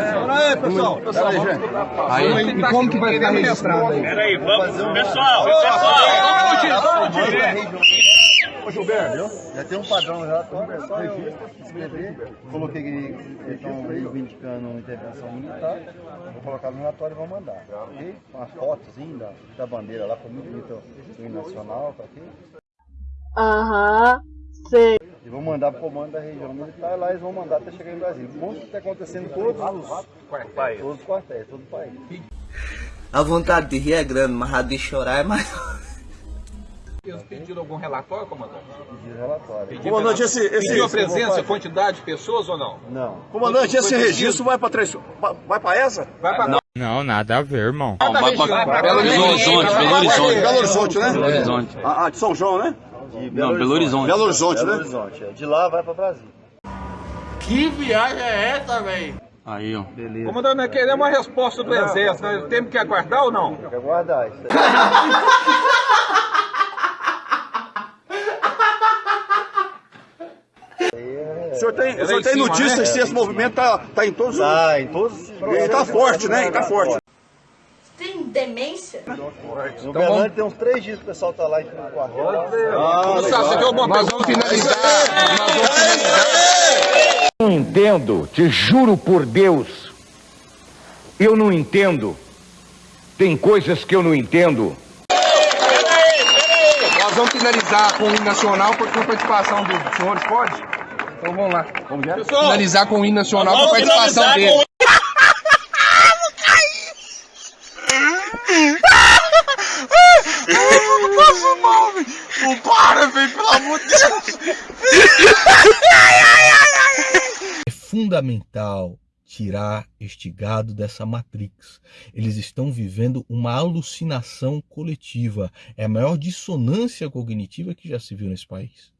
aí, pessoal. pessoal Aí, e como que vai ficar registrado aí? Peraí, vamos. Pessoal, pessoal. Ô Gilberto, já tem um padrão já, coloquei que estão reivindicando uma intervenção militar, vou colocar no relatório e vou mandar, ok? Com as fotos da, da bandeira lá, foi muito bonito o nacional, tá ok? Aham, sei. E vou mandar pro comando da região militar, lá eles vão mandar até chegar em Brasília. Bom que está acontecendo em todos os quartéis, todos os quartéis, todo o país. A vontade de rir é grande, mas a de chorar é maior. Eles pediram algum relatório, comandante? Pedido relatório. Comandante, esse, esse, Pediu a presença, quantidade de pessoas ou não? Não. comandante, esse registro vai para três, vai para essa? Vai pra Não, nada a ver, irmão. vai pra Belo Horizonte, Belo Horizonte. Belo Horizonte, né? Belo Horizonte. Ah, ah, de São João, né? De Não, Belo Horizonte. Belo Horizonte, Belo né? Horizonte, é. De lá vai pra Brasília. Aí, ó. Beleza. Comandante, nós queremos uma resposta do Exército. Nós temos que aguardar ou não? Tem que aguardar isso aí. O senhor tem, o senhor tem cima, notícias né? se esse movimento tá, tá em todos os... Tá, em todos os Ele tá forte, né? Ele tá forte. Demência? No Berlândia tem uns três dias que o pessoal tá lá em no quartel. lá. Ô, Sá, você viu uma Nós vamos finalizar. Vamos finalizar. não entendo, te juro por Deus. Eu não entendo. Tem coisas que eu não entendo. Nós vamos finalizar com o hino nacional por com participação dos senhores, pode? Então vamos lá. Vamos já? Finalizar com o hino nacional com participação dele. É fundamental tirar este gado dessa matrix. Eles estão vivendo uma alucinação coletiva. É a maior dissonância cognitiva que já se viu nesse país.